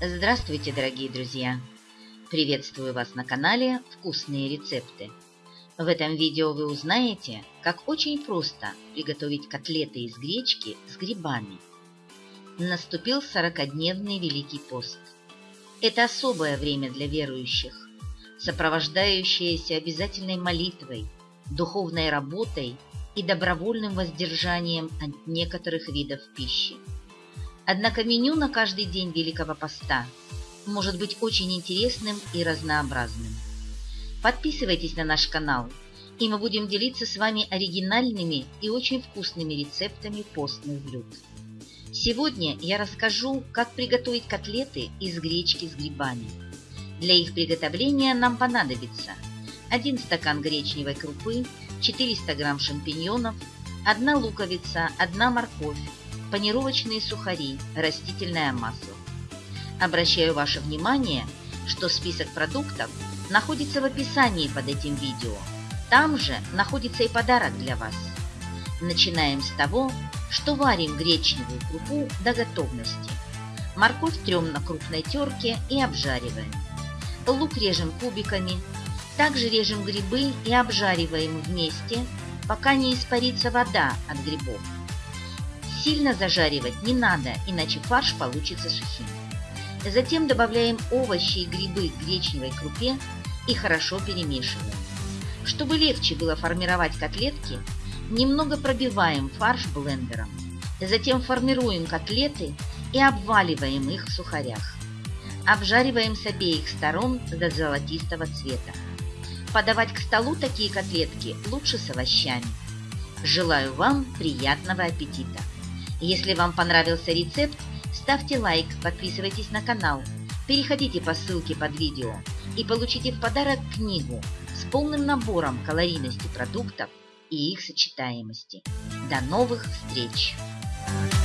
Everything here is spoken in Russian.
Здравствуйте, дорогие друзья! Приветствую вас на канале «Вкусные рецепты». В этом видео вы узнаете, как очень просто приготовить котлеты из гречки с грибами. Наступил 40-дневный Великий пост. Это особое время для верующих, сопровождающееся обязательной молитвой, духовной работой и добровольным воздержанием от некоторых видов пищи. Однако меню на каждый день Великого Поста может быть очень интересным и разнообразным. Подписывайтесь на наш канал, и мы будем делиться с вами оригинальными и очень вкусными рецептами постных блюд. Сегодня я расскажу, как приготовить котлеты из гречки с грибами. Для их приготовления нам понадобится 1 стакан гречневой крупы, 400 грамм шампиньонов, 1 луковица, 1 морковь, панировочные сухари, растительное масло. Обращаю ваше внимание, что список продуктов находится в описании под этим видео. Там же находится и подарок для вас. Начинаем с того, что варим гречневую крупу до готовности. Морковь трем на крупной терке и обжариваем. Лук режем кубиками. Также режем грибы и обжариваем вместе, пока не испарится вода от грибов. Сильно зажаривать не надо, иначе фарш получится сухим. Затем добавляем овощи и грибы к гречневой крупе и хорошо перемешиваем. Чтобы легче было формировать котлетки, немного пробиваем фарш блендером. Затем формируем котлеты и обваливаем их в сухарях. Обжариваем с обеих сторон до золотистого цвета. Подавать к столу такие котлетки лучше с овощами. Желаю вам приятного аппетита! Если вам понравился рецепт, ставьте лайк, подписывайтесь на канал, переходите по ссылке под видео и получите в подарок книгу с полным набором калорийности продуктов и их сочетаемости. До новых встреч! Thank you